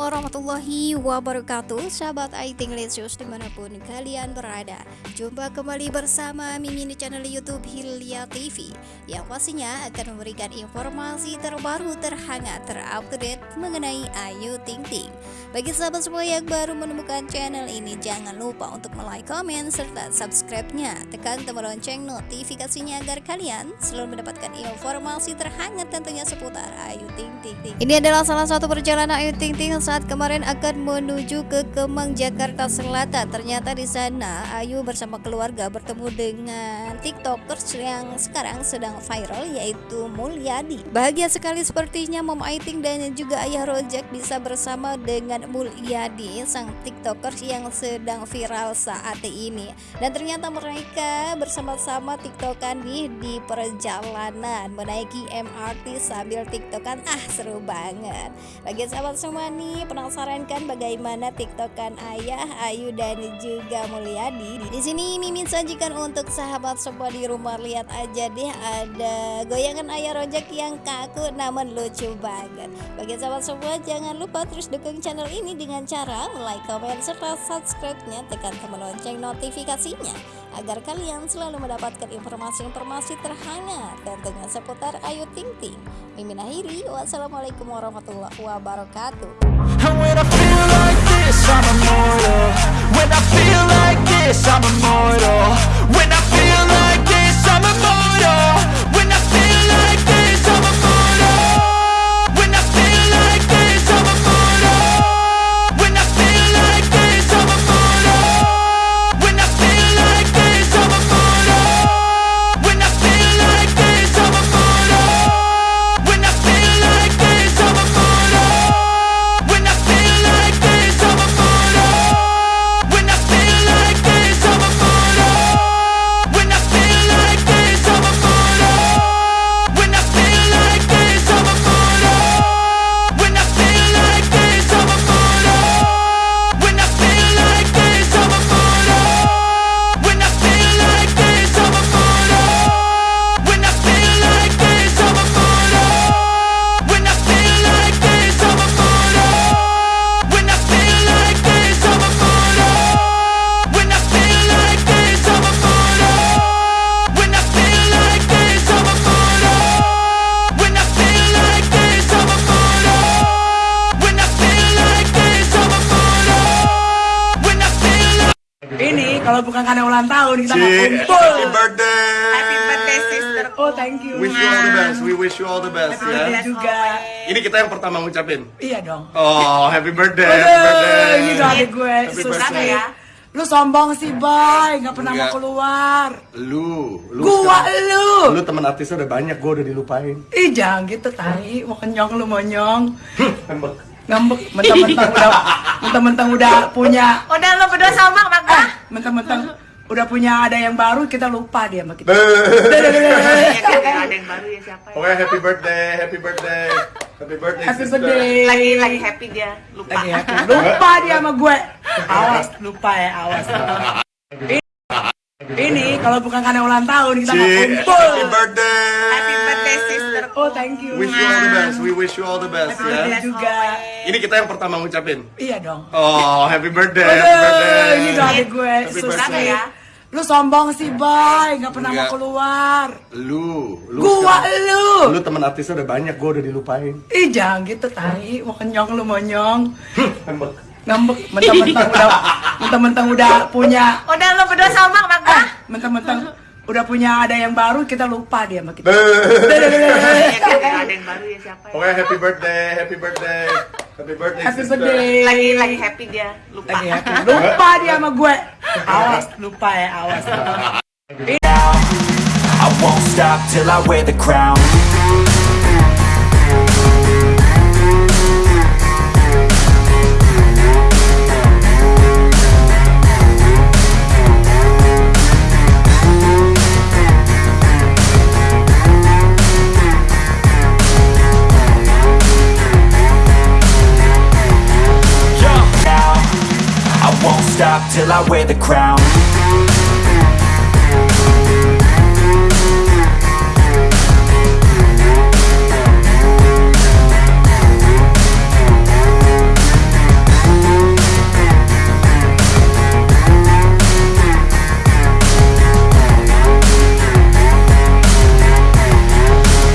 Warahmatullahi wabarakatuh. Sahabat Aiting Lesius di mana pun kalian berada. Jumpa kembali bersama Mimin di channel Youtube Hilya TV Yang pastinya akan memberikan informasi terbaru terhangat terupdate mengenai Ayu Ting Ting. Bagi sahabat semua yang baru menemukan channel ini Jangan lupa untuk like, komen, serta subscribe-nya. Tekan tombol lonceng notifikasinya agar kalian selalu mendapatkan informasi terhangat tentunya seputar Ayu Ting Ting. Ini adalah salah satu perjalanan Ayu Ting Ting saat kemarin akan menuju ke Kemang Jakarta Selatan. Ternyata di sana Ayu bersama keluarga bertemu dengan TikTokers yang sekarang sedang viral yaitu Mulyadi. Bahagia sekali sepertinya Mom Aiting dan juga Ayah Rojak bisa bersama dengan Mulyadi sang TikTokers yang sedang viral saat ini. Dan ternyata mereka bersama-sama TikTokan nih di perjalanan menaiki MRT sambil TikTokan. Ah seru banget. Bagi sahabat semua nih penasaran kan bagaimana tiktokan ayah Ayu dan juga Mulyadi di sini Mimin sajikan untuk sahabat semua di rumah. Lihat aja deh ada goyangan ayah rojak yang kaku namun lucu banget. Bagi sahabat semua jangan lupa terus dukung channel ini dengan cara like, comment, serta subscribe-nya. Tekan tombol lonceng notifikasinya agar kalian selalu mendapatkan informasi-informasi terhangat tentunya seputar Ayu Ting Ting. Mimin akhiri, wassalamualaikum warahmatullahi wabarakatuh. And when I feel like this, I'm immortal. When I feel like this, I'm immortal. Ulang tahun kita mau kumpul. Happy birthday. Happy birthday sister. Oh thank you. Wish you all the best. We wish you all the best happy ya. Birthday juga. Ini kita yang pertama ngucapin. Iya dong. Oh happy birthday. Happy birthday. Ini doa gue. Happy birthday. ya. Lu sombong sih, Bay. Gak pernah Enggak. mau keluar. Lu, lu Gua sekarang, lu. Lu teman artisnya udah banyak, gua udah dilupain. Ih, jangan gitu, tai. Mau kenyong lu monyong. Ngambek, mentang-mentang udah mentang-mentang udah punya. Udah lu berdua sama, Bang. Eh, mentang-mentang udah punya ada yang baru kita lupa dia sama kita. ada yang baru ya siapa? Ya? Oke, happy birthday, happy birthday. Happy birthday. Happy birthday. Lagi lagi happy dia, lupa. Lagi happy. Lupa dia sama gue. Awas, lupa ya, awas. Ini kalau bukan karena ulang tahun kita mau kumpul. Happy birthday. Happy birthday sister. Oh thank you. Wish you all the best. We wish you all the best happy ya. Birthday juga. Ini kita yang pertama ngucapin. Iya dong. Oh happy birthday. Happy birthday. Ini doa gue. Happy birthday. ya. Lu sombong sih, Bay. Gak pernah Enggak. mau keluar. Lu, lu. Gua lu. Lu teman artisnya udah banyak, gua udah dilupain. Ih, jangan gitu, tai. Mau kenyong lu monyong. Ngambek, mentang-mentang udah mentang-mentang udah punya. Udah lu berdua sama, Bang. Eh, mentang-mentang udah punya ada yang baru kita lupa dia sama kita. ada yang baru ya siapa? Oke, happy birthday, happy birthday. Happy birthday. Happy birthday. Lagi lagi happy dia, lupa. Lagi happy. Lupa dia sama gue. Awas, lupa ya, awas. I won't stop till I wear the crown. till I wear the crown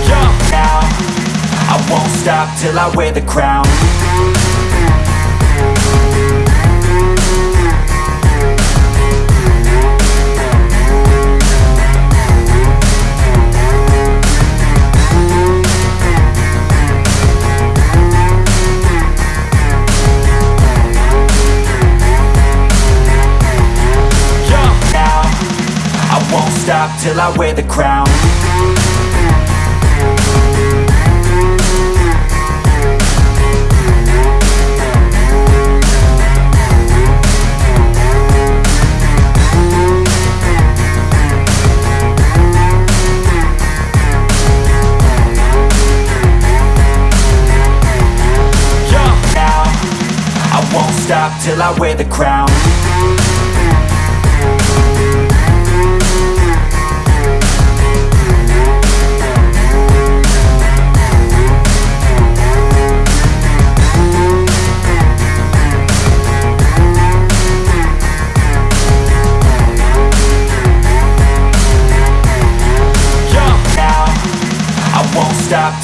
Yo. Now, I won't Stop till I wear the crown till I wear the crown. Yeah. I won't stop till I wear the crown.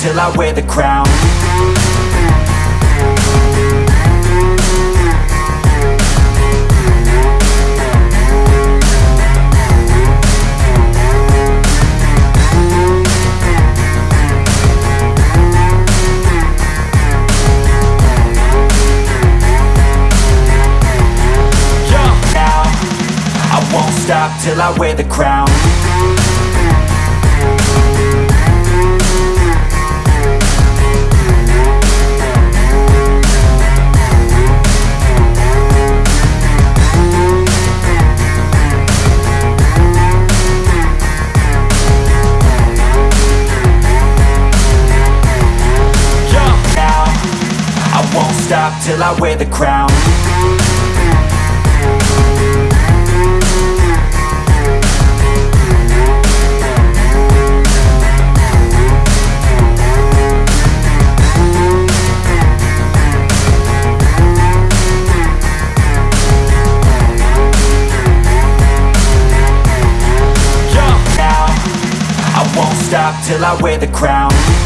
Till I wear the crown. Yeah. I won't stop till I wear the crown. Won't stop till I wear the crown. Yeah. I won't stop till I wear the crown.